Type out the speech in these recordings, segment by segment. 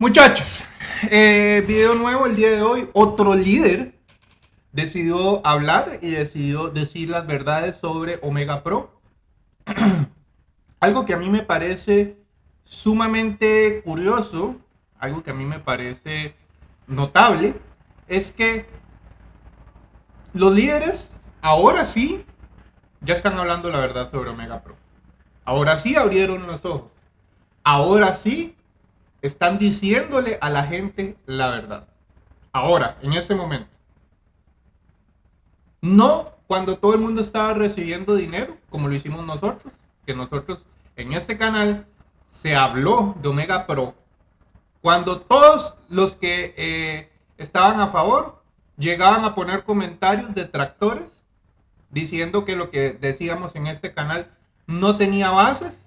Muchachos, eh, video nuevo el día de hoy. Otro líder decidió hablar y decidió decir las verdades sobre Omega Pro. algo que a mí me parece sumamente curioso, algo que a mí me parece notable, es que los líderes ahora sí ya están hablando la verdad sobre Omega Pro. Ahora sí abrieron los ojos. Ahora sí están diciéndole a la gente la verdad. Ahora, en ese momento. No cuando todo el mundo estaba recibiendo dinero, como lo hicimos nosotros, que nosotros en este canal se habló de Omega Pro. Cuando todos los que eh, estaban a favor llegaban a poner comentarios detractores diciendo que lo que decíamos en este canal no tenía bases,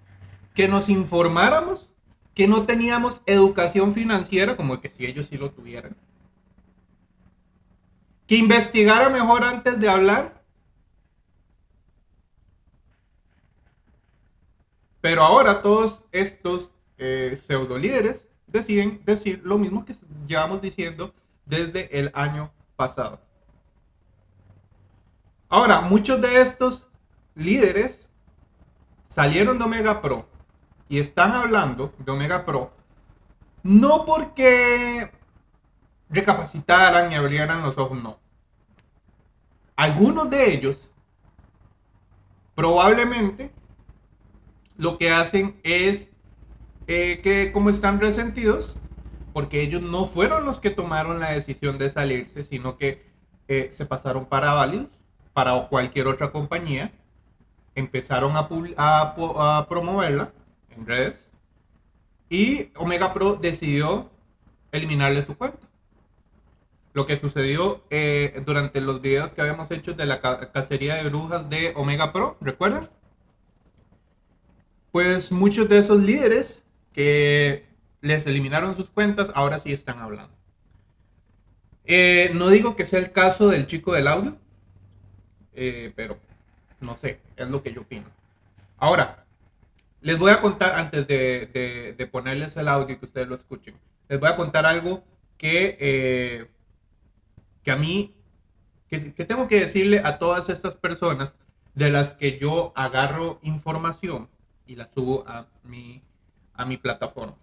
que nos informáramos que no teníamos educación financiera, como que si ellos sí lo tuvieran. Que investigara mejor antes de hablar. Pero ahora todos estos eh, pseudo líderes deciden decir lo mismo que llevamos diciendo desde el año pasado. Ahora, muchos de estos líderes salieron de Omega Pro y están hablando de Omega Pro, no porque recapacitaran y abrieran los ojos, no. Algunos de ellos probablemente lo que hacen es eh, que como están resentidos, porque ellos no fueron los que tomaron la decisión de salirse, sino que eh, se pasaron para Valius, para cualquier otra compañía, empezaron a, a promoverla redes. Y Omega Pro decidió eliminarle su cuenta. Lo que sucedió eh, durante los videos que habíamos hecho de la cacería de brujas de Omega Pro, ¿recuerdan? Pues muchos de esos líderes que les eliminaron sus cuentas ahora sí están hablando. Eh, no digo que sea el caso del chico del audio, eh, pero no sé, es lo que yo opino. Ahora, les voy a contar, antes de, ponerles el audio y que ustedes lo escuchen, les voy a contar algo que, eh, que a mí, que, tengo que decirle a todas estas personas de las que yo agarro información y la subo a mi, a mi plataforma.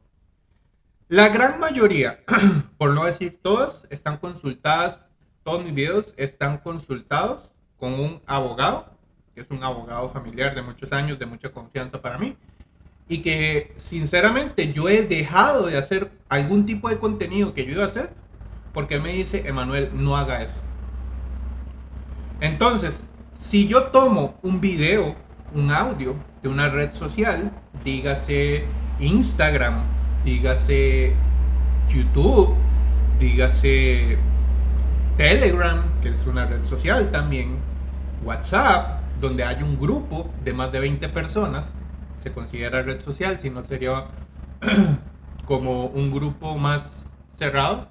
La gran mayoría, por no decir todas, están consultadas, todos mis videos están consultados con un abogado es un abogado familiar de muchos años, de mucha confianza para mí, y que sinceramente yo he dejado de hacer algún tipo de contenido que yo iba a hacer, porque me dice, Emanuel, no haga eso. Entonces, si yo tomo un video, un audio de una red social, dígase Instagram, dígase YouTube, dígase Telegram, que es una red social también, WhatsApp, donde hay un grupo de más de 20 personas, se considera red social, si no sería como un grupo más cerrado,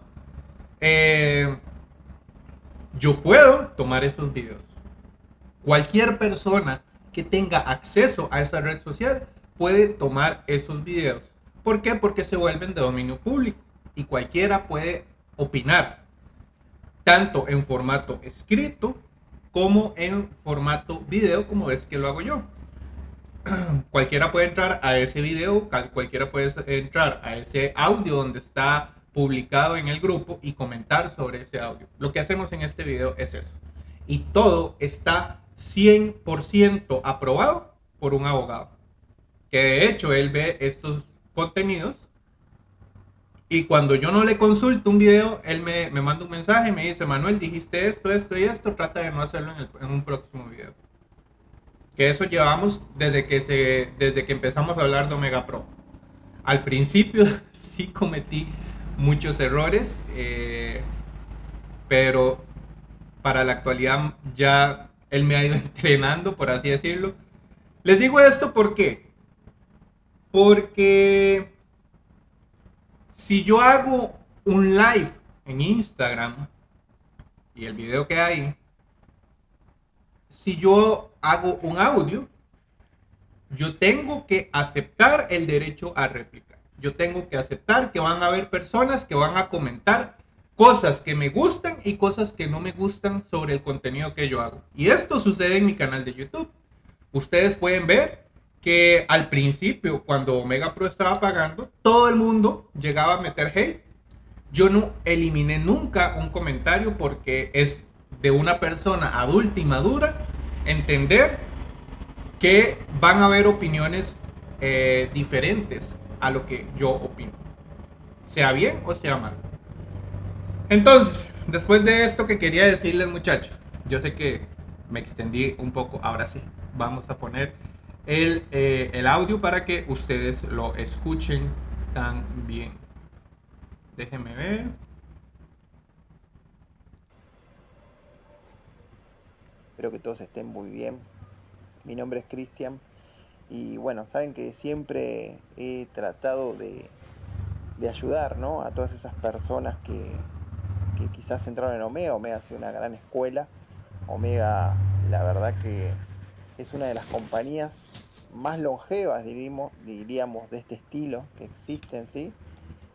eh, yo puedo tomar esos videos. Cualquier persona que tenga acceso a esa red social puede tomar esos videos. ¿Por qué? Porque se vuelven de dominio público y cualquiera puede opinar, tanto en formato escrito como en formato video, como es que lo hago yo. cualquiera puede entrar a ese video, cualquiera puede entrar a ese audio donde está publicado en el grupo y comentar sobre ese audio. Lo que hacemos en este video es eso. Y todo está 100% aprobado por un abogado. Que de hecho él ve estos contenidos y cuando yo no le consulto un video, él me, manda un mensaje y me dice, Manuel, dijiste esto, esto y esto, trata de no hacerlo en, un próximo video. Que eso llevamos desde que, se, desde que empezamos a hablar de Omega Pro. Al principio sí cometí muchos errores, eh, pero para la actualidad ya él me ha ido entrenando, por así decirlo. Les digo esto ¿por qué? porque si yo hago un live en Instagram y el video que hay, si yo hago un audio, yo tengo que aceptar el derecho a réplica. yo tengo que aceptar que van a haber personas que van a comentar cosas que me gustan y cosas que no me gustan sobre el contenido que yo hago. Y esto sucede en mi canal de YouTube. Ustedes pueden ver que al principio, cuando Omega Pro estaba pagando, todo el mundo llegaba a meter hate. Yo no eliminé nunca un comentario porque es de una persona adulta y madura entender que van a haber opiniones eh, diferentes a lo que yo opino. Sea bien o sea mal. Entonces, después de esto que quería decirles muchachos, yo sé que me extendí un poco, ahora sí, vamos a poner el, eh, el audio para que ustedes lo escuchen también. Déjenme ver. Espero que todos estén muy bien. Mi nombre es Cristian y bueno, saben que siempre he tratado de, de ayudar ¿no? a todas esas personas que, que quizás entraron en Omega. Omega ha sido una gran escuela. Omega, la verdad que es una de las compañías más longevas, diríamos, diríamos de este estilo que existen, ¿sí?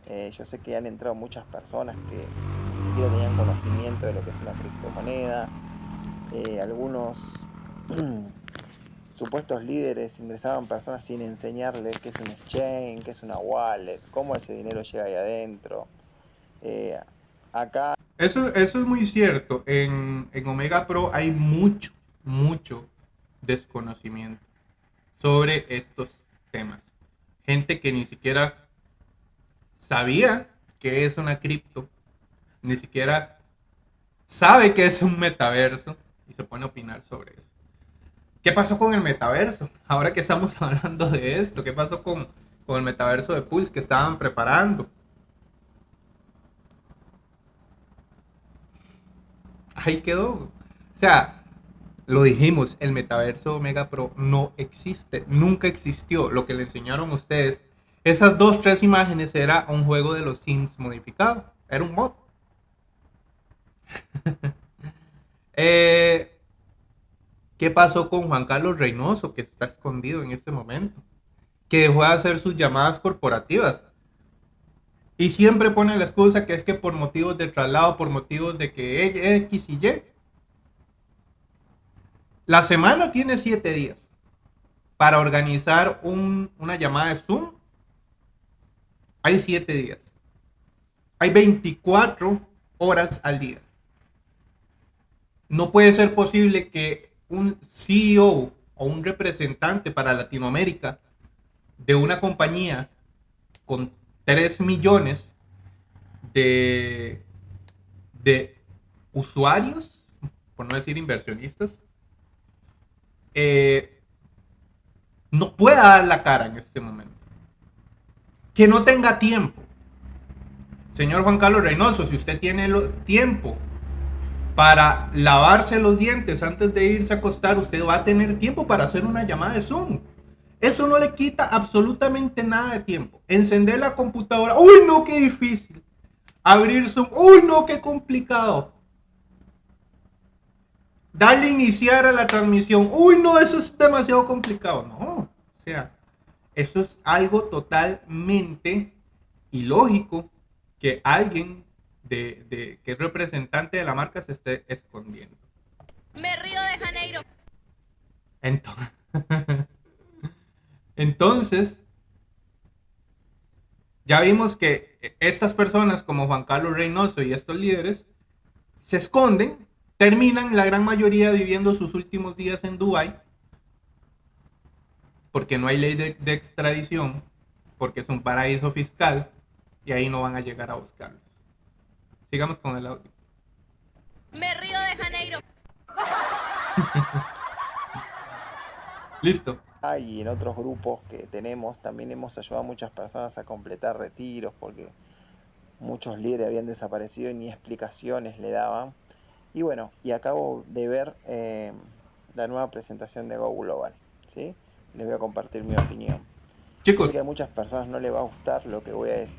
Eh, yo sé que han entrado muchas personas que ni siquiera tenían conocimiento de lo que es una criptomoneda. Eh, algunos supuestos líderes ingresaban personas sin enseñarles qué es un exchange, qué es una wallet, cómo ese dinero llega ahí adentro. Eh, acá... Eso, eso es muy cierto. En, en Omega Pro hay mucho, mucho desconocimiento sobre estos temas. Gente que ni siquiera sabía que es una cripto, ni siquiera sabe que es un metaverso y se pone a opinar sobre eso. ¿Qué pasó con el metaverso? Ahora que estamos hablando de esto, ¿qué pasó con, el metaverso de Pulse que estaban preparando? Ahí quedó. O sea, lo dijimos, el metaverso Omega Pro no existe, nunca existió. Lo que le enseñaron a ustedes, esas dos, tres imágenes era un juego de los Sims modificado, era un mod. eh, ¿Qué pasó con Juan Carlos Reynoso, que está escondido en este momento? Que dejó de hacer sus llamadas corporativas. Y siempre pone la excusa que es que por motivos de traslado, por motivos de que X y Y. La semana tiene siete días para organizar una llamada de Zoom. Hay siete días. Hay 24 horas al día. No puede ser posible que un CEO o un representante para Latinoamérica de una compañía con 3 millones de, de usuarios, por no decir inversionistas, eh, no pueda dar la cara en este momento. Que no tenga tiempo. Señor Juan Carlos Reynoso, si usted tiene tiempo para lavarse los dientes antes de irse a acostar, usted va a tener tiempo para hacer una llamada de Zoom. Eso no le quita absolutamente nada de tiempo. Encender la computadora, uy no, qué difícil. Abrir Zoom, uy no, qué complicado. Darle iniciar a la transmisión, uy no, eso es demasiado complicado. No, o sea, eso es algo totalmente ilógico que alguien de, que el representante de la marca se esté escondiendo. Me río de Janeiro. Entonces, entonces, ya vimos que estas personas como Juan Carlos Reynoso y estos líderes se esconden, terminan la gran mayoría viviendo sus últimos días en Dubai porque no hay ley de, de extradición, porque es un paraíso fiscal y ahí no van a llegar a buscarlos. Sigamos con el audio. Me río de Janeiro. Listo. Ah, y en otros grupos que tenemos también hemos ayudado a muchas personas a completar retiros porque muchos líderes habían desaparecido y ni explicaciones le daban. Y bueno, y acabo de ver eh, la nueva presentación de Go Global. ¿sí? Les voy a compartir mi opinión. Chicos. que a muchas personas no les va a gustar lo que voy a decir.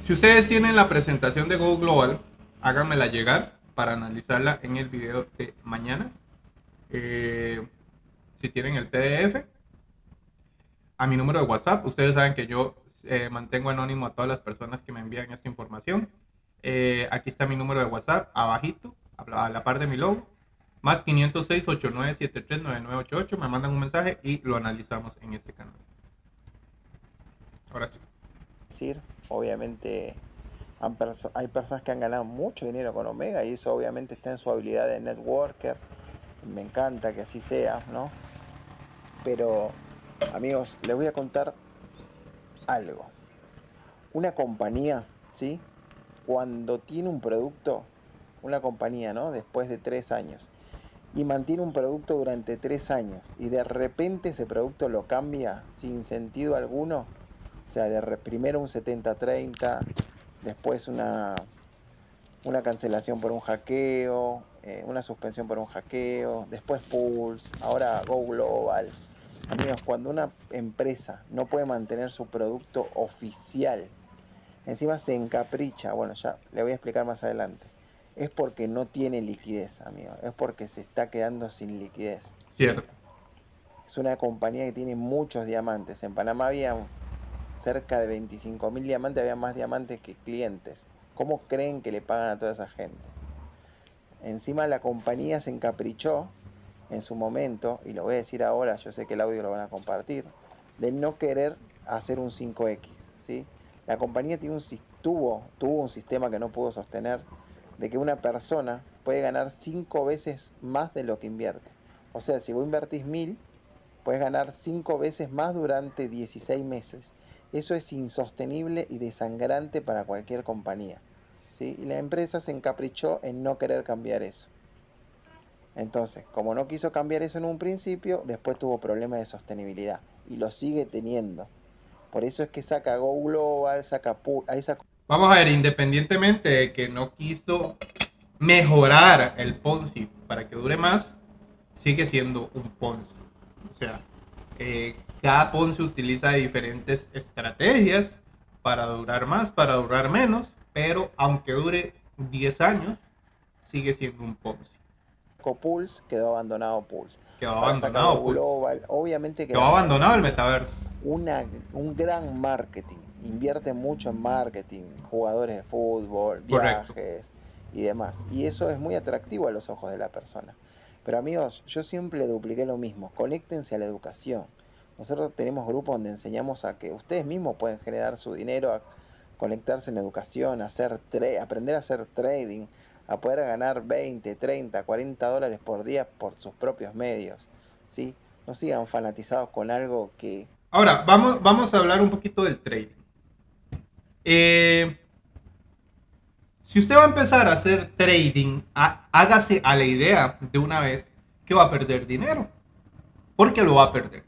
Si ustedes tienen la presentación de Go Global, háganmela llegar para analizarla en el video de mañana. Eh, si tienen el PDF, a mi número de WhatsApp, ustedes saben que yo eh, mantengo anónimo a todas las personas que me envían esta información. Eh, aquí está mi número de WhatsApp, abajito, a la par de mi logo. Más 506-8973-9988. Me mandan un mensaje y lo analizamos en este canal. Ahora sí. Obviamente hay personas que han ganado mucho dinero con Omega y eso obviamente está en su habilidad de networker. Me encanta que así sea, ¿no? Pero, amigos, les voy a contar algo. Una compañía, ¿sí? Cuando tiene un producto, una compañía, ¿no? Después de tres años, y mantiene un producto durante tres años, y de repente ese producto lo cambia sin sentido alguno, o sea, de primero un 70-30, después una, una cancelación por un hackeo, eh, una suspensión por un hackeo, después Pulse, ahora Go Global. Amigos, cuando una empresa no puede mantener su producto oficial, encima se encapricha, bueno, ya le voy a explicar más adelante, es porque no tiene liquidez, amigos, es porque se está quedando sin liquidez. Cierto. Es una compañía que tiene muchos diamantes. En Panamá había cerca de 25 mil diamantes, había más diamantes que clientes. ¿Cómo creen que le pagan a toda esa gente? Encima la compañía se encaprichó en su momento, y lo voy a decir ahora, yo sé que el audio lo van a compartir, de no querer hacer un 5X. ¿sí? La compañía tiene un, tuvo, tuvo un sistema que no pudo sostener, de que una persona puede ganar 5 veces más de lo que invierte. O sea, si vos invertís mil, puedes ganar 5 veces más durante 16 meses. Eso es insostenible y desangrante para cualquier compañía. ¿sí? Y la empresa se encaprichó en no querer cambiar eso. Entonces, como no quiso cambiar eso en un principio, después tuvo problemas de sostenibilidad y lo sigue teniendo. Por eso es que saca Go Global, saca Vamos a ver, independientemente de que no quiso mejorar el Ponzi para que dure más, sigue siendo un Ponzi. O sea, eh, cada Ponzi utiliza diferentes estrategias para durar más, para durar menos, pero aunque dure 10 años, sigue siendo un Ponzi. Pulse quedó abandonado Pulse. Quedó abandonado Pulse. obviamente quedó abandonado el metaverso. Una, un gran marketing. Invierte mucho en marketing, jugadores de fútbol, viajes y demás. Y eso es muy atractivo a los ojos de la persona. Pero amigos, yo siempre dupliqué lo mismo. Conéctense a la educación. Nosotros tenemos grupos donde enseñamos a que ustedes mismos pueden generar su dinero, a conectarse en la educación, a hacer aprender a hacer trading, a poder ganar 20, 30, 40 dólares por día por sus propios medios. ¿sí? No sigan fanatizados con algo que... Ahora, vamos, vamos a hablar un poquito del trading. Eh, si usted va a empezar a hacer trading, hágase a la idea de una vez que va a perder dinero. Porque lo va a perder.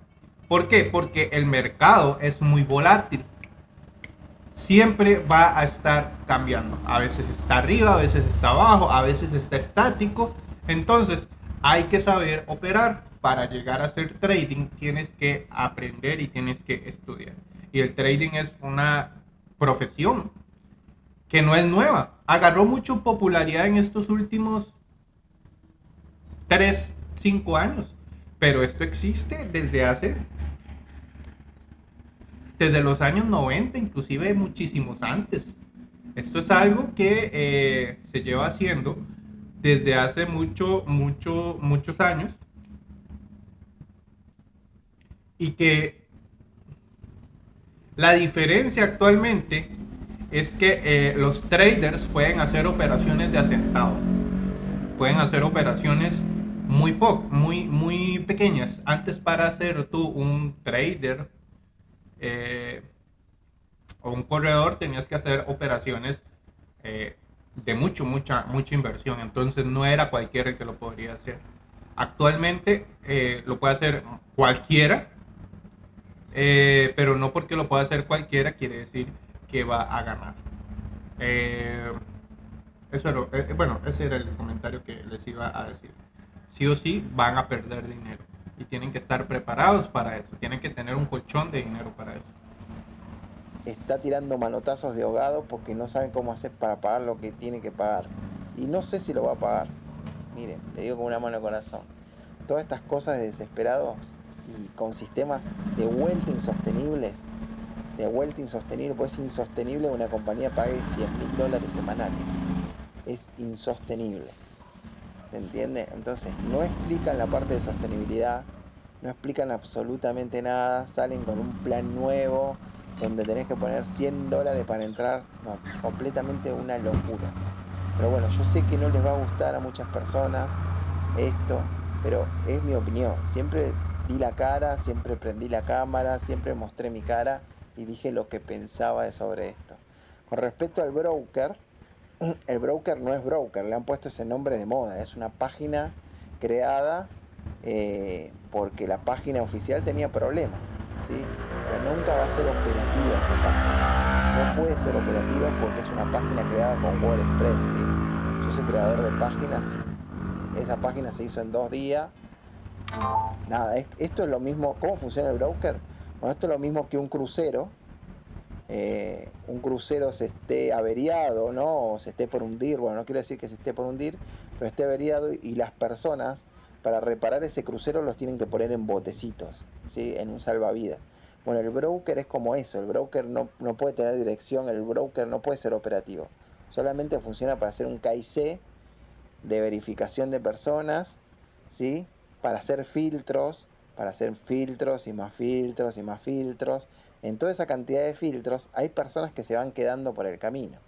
¿Por qué? Porque el mercado es muy volátil. Siempre va a estar cambiando. A veces está arriba, a veces está abajo, a veces está estático. Entonces hay que saber operar. Para llegar a hacer trading tienes que aprender y tienes que estudiar. Y el trading es una profesión que no es nueva. Agarró mucha popularidad en estos últimos 3, 5 años. Pero esto existe desde hace desde los años 90, inclusive muchísimos antes. Esto es algo que eh, se lleva haciendo desde hace mucho, mucho, muchos años y que la diferencia actualmente es que eh, los traders pueden hacer operaciones de asentado, pueden hacer operaciones muy poco, muy, muy pequeñas. Antes para ser tú un trader eh, o un corredor tenías que hacer operaciones eh, de mucho, mucha, mucha inversión. Entonces no era cualquiera el que lo podría hacer. Actualmente lo puede hacer cualquiera, pero no porque lo pueda hacer cualquiera quiere decir que va a ganar. eso era, bueno, ese era el comentario que les iba a decir. Sí o sí van a perder dinero y tienen que estar preparados para eso, tienen que tener un colchón de dinero para eso. Está tirando manotazos de ahogado porque no saben cómo hacer para pagar lo que tiene que pagar. Y no sé si lo va a pagar. Miren, le digo con una mano de corazón. Todas estas cosas de desesperados y con sistemas de vuelta insostenibles de vuelta insostenible, pues es insostenible una compañía pague 100 mil dólares semanales. Es insostenible. ¿Se entiende? Entonces, no explican la parte de sostenibilidad, no explican absolutamente nada, salen con un plan nuevo donde tenés que poner 100 dólares para entrar, no, completamente una locura. Pero bueno, yo sé que no les va a gustar a muchas personas esto, pero es mi opinión. Siempre di la cara, siempre prendí la cámara, siempre mostré mi cara y dije lo que pensaba sobre esto. Con respecto al broker, el broker no es broker, le han puesto ese nombre de moda, es una página creada eh, porque la página oficial tenía problemas, ¿sí? pero nunca va a ser operativa esa página. No puede ser operativa porque es una página creada con WordPress. Yo soy creador de páginas, esa página se hizo en dos días. Nada, esto es lo mismo. ¿Cómo funciona el broker? Bueno, esto es lo mismo que un crucero eh, un crucero se esté averiado, ¿no? O se esté por hundir, bueno, no quiero decir que se esté por hundir, pero esté averiado y las personas para reparar ese crucero los tienen que poner en botecitos, ¿sí? En un salvavidas. Bueno, el broker es como eso, el broker no, no puede tener dirección, el broker no puede ser operativo, solamente funciona para hacer un KIC de verificación de personas, ¿sí? Para hacer filtros, para hacer filtros y más filtros y más filtros, en toda esa cantidad de filtros hay personas que se van quedando por el camino.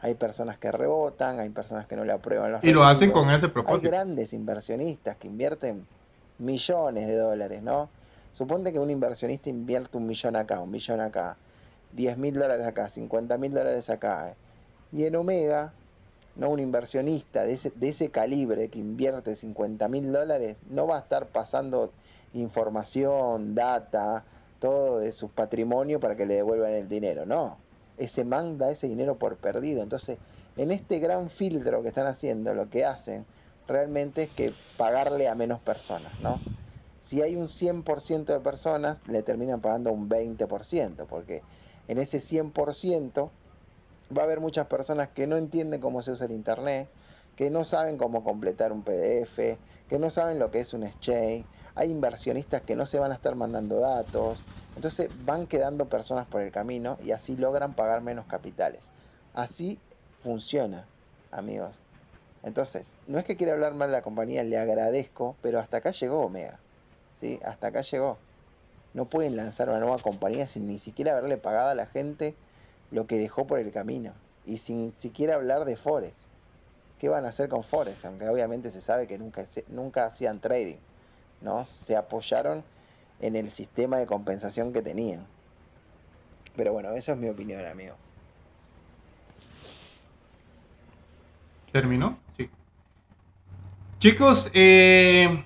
Hay personas que rebotan, hay personas que no le aprueban los Y lo hacen con ese propósito. Hay grandes inversionistas que invierten millones de dólares, ¿no? Suponte que un inversionista invierte un millón acá, un millón acá, 10 mil dólares acá, 50 mil dólares acá. ¿eh? Y en Omega, ¿no? un inversionista de ese, calibre que invierte 50 mil dólares no va a estar pasando información, data, todo de su patrimonio para que le devuelvan el dinero. No, ese man da ese dinero por perdido. Entonces, en este gran filtro que están haciendo, lo que hacen realmente es que pagarle a menos personas, ¿no? Si hay un 100% de personas, le terminan pagando un 20%, porque en ese 100% va a haber muchas personas que no entienden cómo se usa el Internet, que no saben cómo completar un PDF, que no saben lo que es un exchange, hay inversionistas que no se van a estar mandando datos, entonces van quedando personas por el camino y así logran pagar menos capitales. Así funciona, amigos. Entonces, no es que quiera hablar mal de la compañía, le agradezco, pero hasta acá llegó Omega. ¿sí? Hasta acá llegó. No pueden lanzar una nueva compañía sin ni siquiera haberle pagado a la gente lo que dejó por el camino. Y sin siquiera hablar de Forex. ¿Qué van a hacer con Forex? Aunque obviamente se sabe que nunca, nunca hacían trading. ¿no? Se apoyaron en el sistema de compensación que tenían. Pero bueno, esa es mi opinión, amigo. ¿Terminó? Sí. Chicos, eh,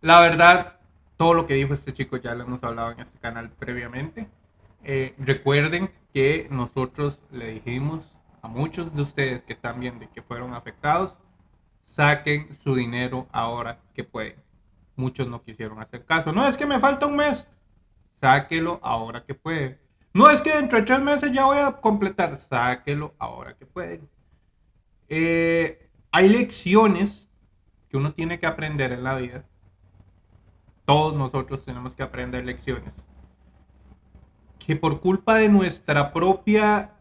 la verdad, todo lo que dijo este chico ya lo hemos hablado en este canal previamente. Eh, recuerden que nosotros le dijimos a muchos de ustedes que están viendo y que fueron afectados saquen su dinero ahora que pueden. Muchos no quisieron hacer caso. No es que me falta un mes. Sáquelo ahora que pueden. No es que dentro de tres meses ya voy a completar. Sáquelo ahora que pueden. Eh, hay lecciones que uno tiene que aprender en la vida. Todos nosotros tenemos que aprender lecciones. Que por culpa de nuestra propia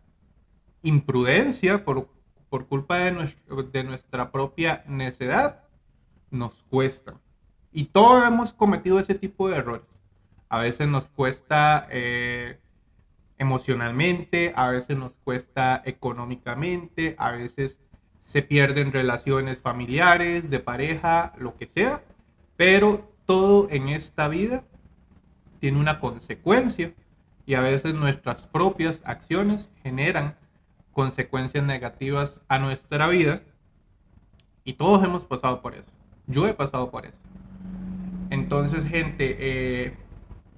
imprudencia, por por culpa de, de nuestra propia necedad, nos cuesta. Y todos hemos cometido ese tipo de errores. A veces nos cuesta eh, emocionalmente, a veces nos cuesta económicamente, a veces se pierden relaciones familiares, de pareja, lo que sea. Pero todo en esta vida tiene una consecuencia y a veces nuestras propias acciones generan consecuencias negativas a nuestra vida. Y todos hemos pasado por eso. Yo he pasado por eso. Entonces, gente, eh,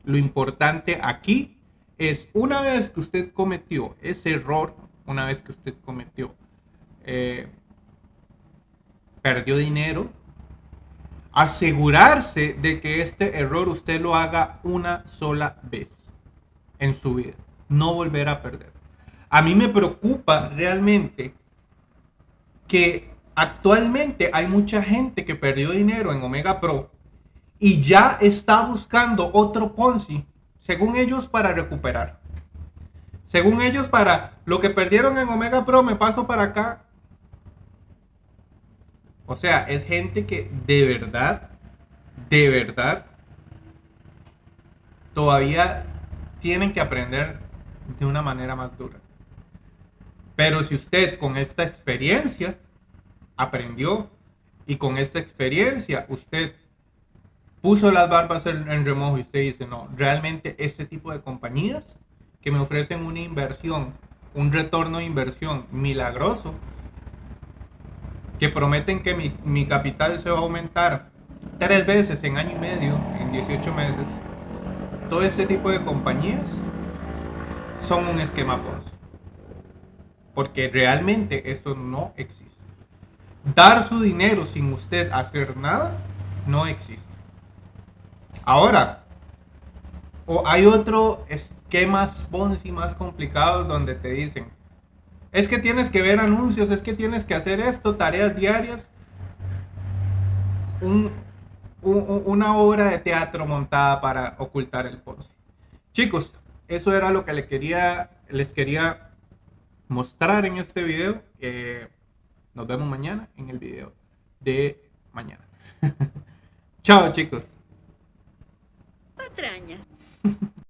lo importante aquí es una vez que usted cometió ese error, una vez que usted cometió, eh, perdió dinero, asegurarse de que este error usted lo haga una sola vez en su vida. No volver a perder. A mí me preocupa realmente que actualmente hay mucha gente que perdió dinero en Omega Pro y ya está buscando otro Ponzi según ellos, para recuperar. Según ellos, para lo que perdieron en Omega Pro, me paso para acá. O sea, es gente que de verdad, de verdad, todavía tienen que aprender de una manera más dura. Pero si usted con esta experiencia aprendió y con esta experiencia usted puso las barbas en, remojo y usted dice, no, realmente este tipo de compañías que me ofrecen una inversión, un retorno de inversión milagroso, que prometen que mi, mi capital se va a aumentar tres veces en año y medio, en 18 meses, todo ese tipo de compañías son un esquema Ponzi. Porque realmente eso no existe. Dar su dinero sin usted hacer nada no existe. Ahora, o hay otro esquemas Ponzi más complicados donde te dicen, es que tienes que ver anuncios, es que tienes que hacer esto, tareas diarias. Un, un, una obra de teatro montada para ocultar el Ponzi. Chicos, eso era lo que les quería, les quería mostrar en este video. Eh, nos vemos mañana en el video de mañana. Chao chicos. Patrañas.